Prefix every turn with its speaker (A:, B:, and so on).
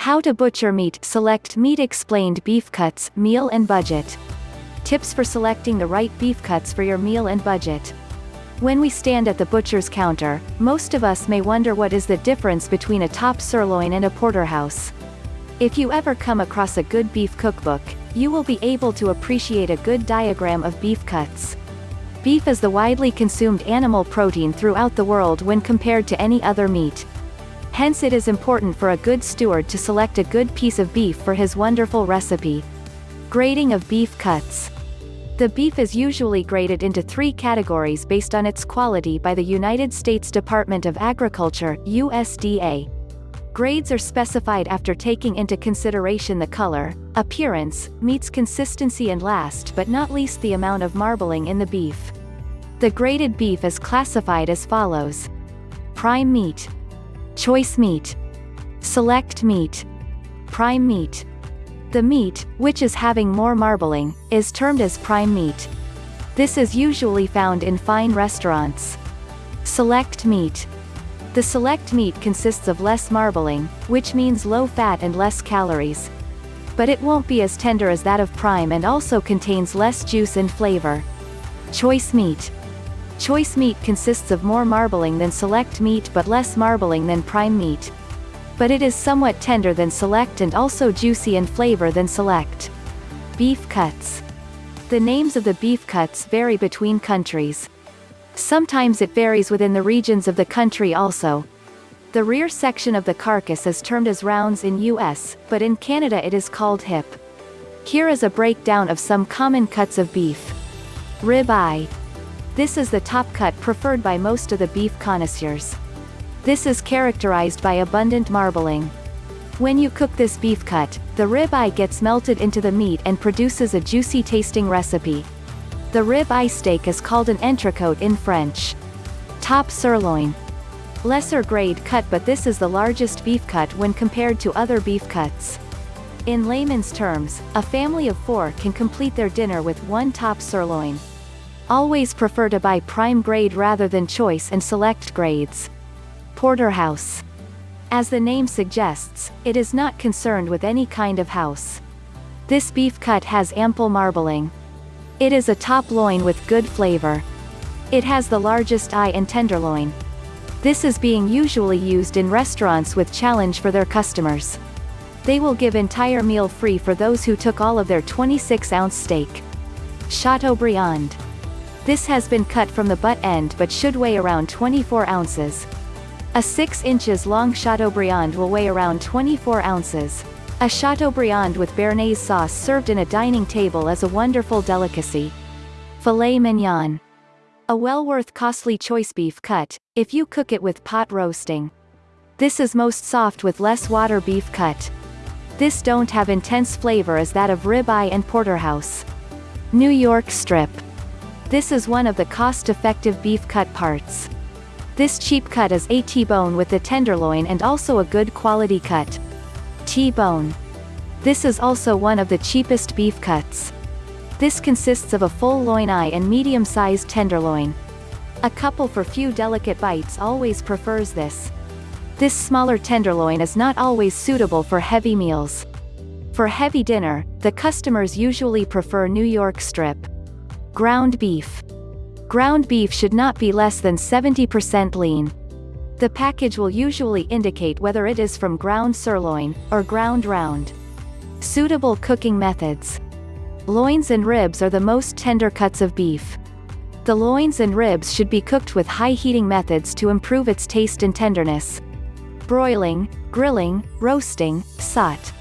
A: How to butcher meat, select meat explained beef cuts, meal and budget. Tips for selecting the right beef cuts for your meal and budget. When we stand at the butcher's counter, most of us may wonder what is the difference between a top sirloin and a porterhouse. If you ever come across a good beef cookbook, you will be able to appreciate a good diagram of beef cuts. Beef is the widely consumed animal protein throughout the world when compared to any other meat. Hence it is important for a good steward to select a good piece of beef for his wonderful recipe. Grading of beef cuts. The beef is usually graded into three categories based on its quality by the United States Department of Agriculture USDA. Grades are specified after taking into consideration the color, appearance, meat's consistency and last but not least the amount of marbling in the beef. The graded beef is classified as follows. Prime meat. Choice meat. Select meat. Prime meat. The meat, which is having more marbling, is termed as prime meat. This is usually found in fine restaurants. Select meat. The select meat consists of less marbling, which means low fat and less calories. But it won't be as tender as that of prime and also contains less juice and flavor. Choice meat. Choice meat consists of more marbling than select meat but less marbling than prime meat. But it is somewhat tender than select and also juicy in flavor than select. Beef cuts. The names of the beef cuts vary between countries. Sometimes it varies within the regions of the country also. The rear section of the carcass is termed as rounds in US, but in Canada it is called hip. Here is a breakdown of some common cuts of beef. Rib eye. This is the top cut preferred by most of the beef connoisseurs. This is characterized by abundant marbling. When you cook this beef cut, the rib eye gets melted into the meat and produces a juicy tasting recipe. The rib eye steak is called an entrecôte in French. Top sirloin. Lesser grade cut but this is the largest beef cut when compared to other beef cuts. In layman's terms, a family of four can complete their dinner with one top sirloin. Always prefer to buy prime grade rather than choice and select grades. Porterhouse. As the name suggests, it is not concerned with any kind of house. This beef cut has ample marbling. It is a top loin with good flavor. It has the largest eye and tenderloin. This is being usually used in restaurants with challenge for their customers. They will give entire meal free for those who took all of their 26-ounce steak. Chateaubriand. This has been cut from the butt end but should weigh around 24 ounces. A 6 inches long Chateaubriand will weigh around 24 ounces. A Chateaubriand with Béarnaise sauce served in a dining table is a wonderful delicacy. Filet mignon. A well worth costly choice beef cut, if you cook it with pot roasting. This is most soft with less water beef cut. This don't have intense flavor as that of ribeye and porterhouse. New York strip. This is one of the cost-effective beef cut parts. This cheap cut is a T-bone with the tenderloin and also a good quality cut. T-bone. This is also one of the cheapest beef cuts. This consists of a full loin eye and medium-sized tenderloin. A couple for few delicate bites always prefers this. This smaller tenderloin is not always suitable for heavy meals. For heavy dinner, the customers usually prefer New York strip. Ground beef. Ground beef should not be less than 70% lean. The package will usually indicate whether it is from ground sirloin, or ground round. Suitable cooking methods. Loins and ribs are the most tender cuts of beef. The loins and ribs should be cooked with high heating methods to improve its taste and tenderness. Broiling, grilling, roasting, saute.